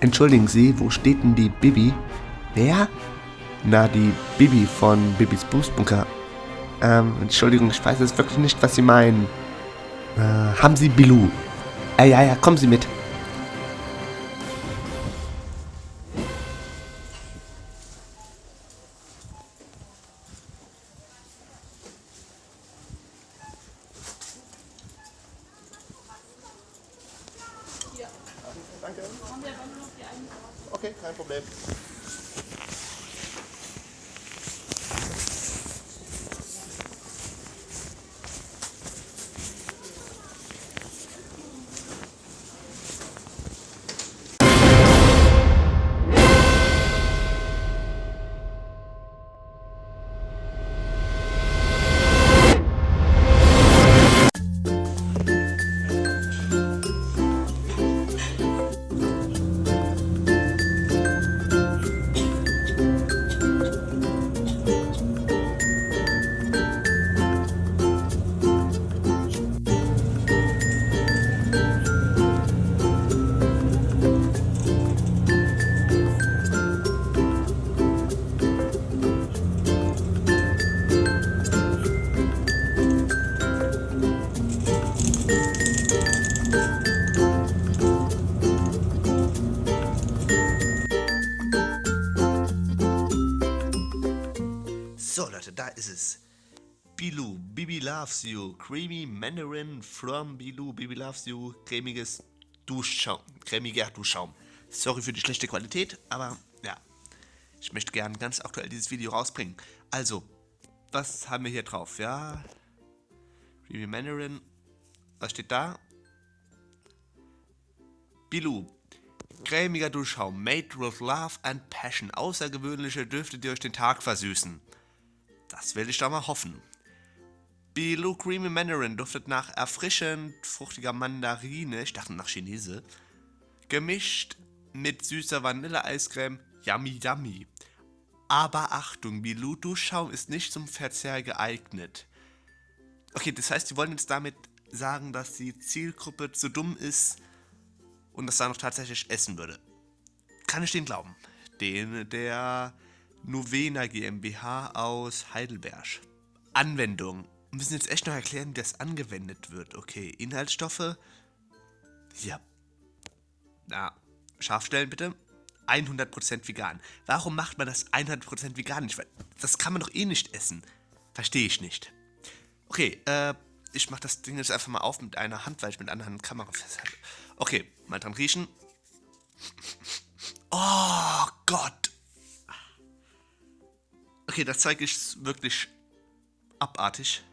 Entschuldigen Sie, wo steht denn die Bibi? Wer? Na, die Bibi von Bibis Boostbunker. Ähm, Entschuldigung, ich weiß jetzt wirklich nicht, was Sie meinen. Äh, haben Sie Bilou? Äh, ja, ja, kommen Sie mit. Danke. Okay, kein Problem. Leute, da ist es. Bilou, Bibi loves you. Creamy Mandarin from Bilou. Bibi loves you. Cremiges Duschschaum. Cremiger Duschschaum. Sorry für die schlechte Qualität, aber ja. Ich möchte gern ganz aktuell dieses Video rausbringen. Also, was haben wir hier drauf? Ja. Creamy Mandarin. Was steht da? Bilou. Cremiger Duschschaum. Made with love and passion. Außergewöhnliche Düfte, die euch den Tag versüßen. Das will ich doch mal hoffen. Bilou Creamy Mandarin duftet nach erfrischend fruchtiger Mandarine, ich dachte nach Chinese, gemischt mit süßer Vanilleeiscreme, yummy yummy. Aber Achtung, Bilou Duschschaum ist nicht zum Verzehr geeignet. Okay, das heißt, die wollen jetzt damit sagen, dass die Zielgruppe zu dumm ist und das dann noch tatsächlich essen würde. Kann ich den glauben? Den der Novena GmbH aus Heidelberg. Anwendung. Wir müssen jetzt echt noch erklären, wie das angewendet wird. Okay, Inhaltsstoffe. Ja. Na, scharf stellen bitte. 100% vegan. Warum macht man das 100% vegan nicht? Das kann man doch eh nicht essen. Verstehe ich nicht. Okay, äh, ich mach das Ding jetzt einfach mal auf mit einer Hand, weil ich mit einer Hand Kamera festhalte. Okay, mal dran riechen. Oh Gott. Okay, das Zeug ist wirklich abartig.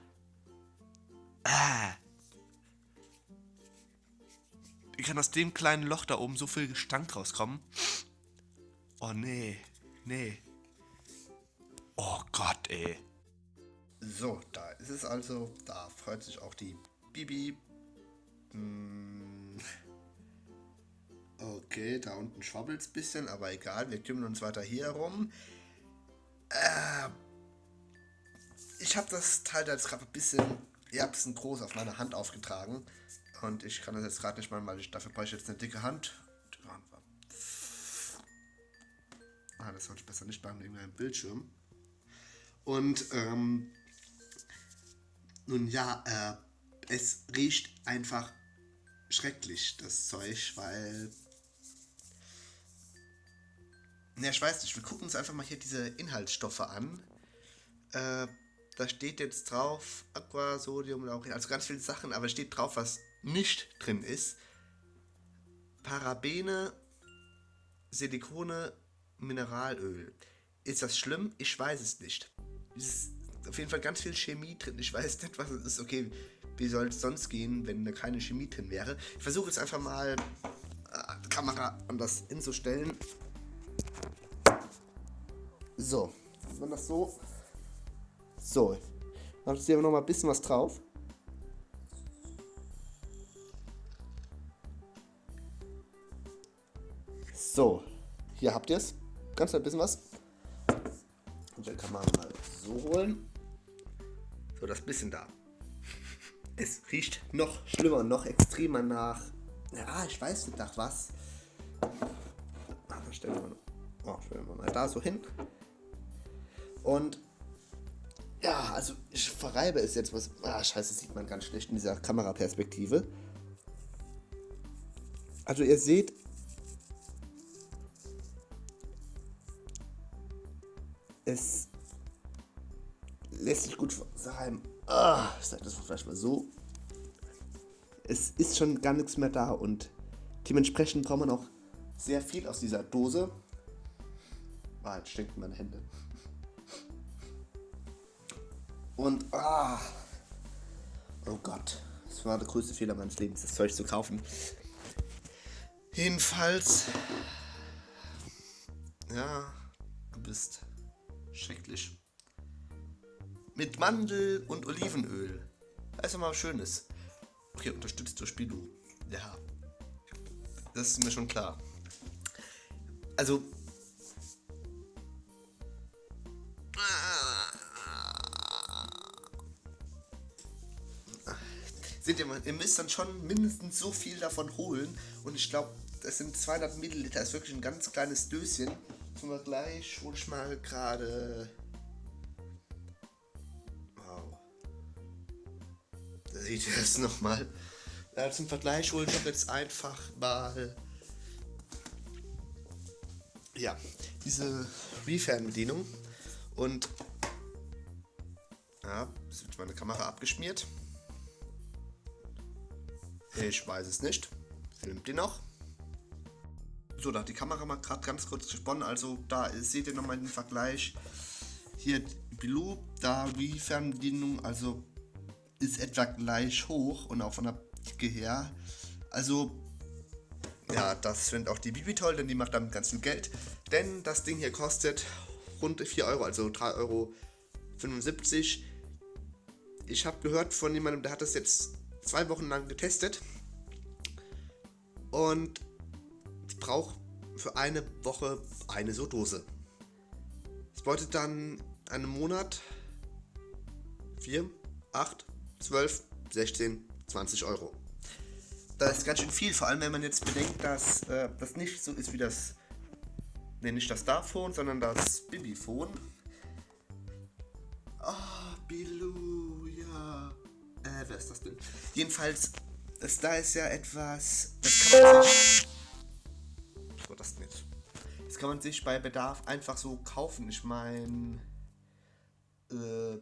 Äh. Wie kann aus dem kleinen Loch da oben so viel Gestank rauskommen? Oh nee, nee. Oh Gott, ey. So, da ist es also. Da freut sich auch die Bibi. Hm. Okay, da unten schwabbelt es ein bisschen, aber egal, wir kümmern uns weiter hier herum. Äh, ich habe das Teil da jetzt gerade ein bisschen erbsen groß auf meine Hand aufgetragen. Und ich kann das jetzt gerade nicht machen, weil ich dafür brauche ich jetzt eine dicke Hand. Ah, das sollte ich besser nicht machen wegen meinem Bildschirm. Und ähm, nun ja, äh, es riecht einfach schrecklich, das Zeug, weil. Ne, ich weiß nicht, wir gucken uns einfach mal hier diese Inhaltsstoffe an. Äh, da steht jetzt drauf Aqua, Sodium, Laurin, also ganz viele Sachen, aber steht drauf, was nicht drin ist. Parabene, Silikone, Mineralöl. Ist das schlimm? Ich weiß es nicht. Es ist auf jeden Fall ganz viel Chemie drin. Ich weiß nicht, was es ist. Okay, wie soll es sonst gehen, wenn da keine Chemie drin wäre? Ich versuche jetzt einfach mal äh, die Kamera anders hinzustellen. So, wenn man das so. So, dann hier noch mal ein bisschen was drauf. So, hier habt ihr es. Ganz ein bisschen was. Und dann kann man mal so holen. So, das bisschen da. Es riecht noch schlimmer, noch extremer nach. Ja, ich weiß nicht nach was. stellen wir, oh, wir mal da so hin. Und ja, also ich verreibe es jetzt was. Ah, scheiße, sieht man ganz schlecht in dieser Kameraperspektive. Also ihr seht, es lässt sich gut verreiben. Ah, ich sag das vielleicht mal so. Es ist schon gar nichts mehr da und dementsprechend braucht man auch sehr viel aus dieser Dose. Ah, jetzt stinken meine Hände. Und ah, oh Gott, das war der größte Fehler meines Lebens, das Zeug zu kaufen. Jedenfalls, ja, du bist schrecklich. Mit Mandel und Olivenöl. Das ist mal was Schönes. Okay, unterstützt durch Bidu. Ja, das ist mir schon klar. Also, Seht ihr mal, ihr müsst dann schon mindestens so viel davon holen. Und ich glaube, das sind 200 Milliliter. Das ist wirklich ein ganz kleines Döschen. Zum Vergleich hole ich mal gerade. Wow. Da seht ihr das nochmal. Ja, zum Vergleich hole ich doch jetzt einfach mal. Ja, diese Refern-Bedienung. Und. Ja, jetzt wird meine Kamera abgeschmiert. Ich weiß es nicht. Filmt die noch? So, da hat die Kamera mal gerade ganz kurz gesponnen. Also da seht ihr nochmal den Vergleich. Hier Blue, da die Fernbedienung, also ist etwa gleich hoch und auch von der Dicke her. Also ja, das findet auch die Bibi toll, denn die macht damit ganz viel Geld. Denn das Ding hier kostet rund 4 Euro, also 3,75 Euro. Ich habe gehört von jemandem, der hat das jetzt zwei Wochen lang getestet und ich brauche für eine Woche eine so Dose. Das bedeutet dann einen Monat 4, 8, 12, 16, 20 Euro. Das ist ganz schön viel, vor allem wenn man jetzt bedenkt, dass äh, das nicht so ist wie das, ne, nicht das Starphone, sondern das Bibiphone. Äh, wer ist das denn? Jedenfalls, das da ist ja etwas, das kann man sich, so das nicht. Das kann man sich bei Bedarf einfach so kaufen. Ich meine, äh,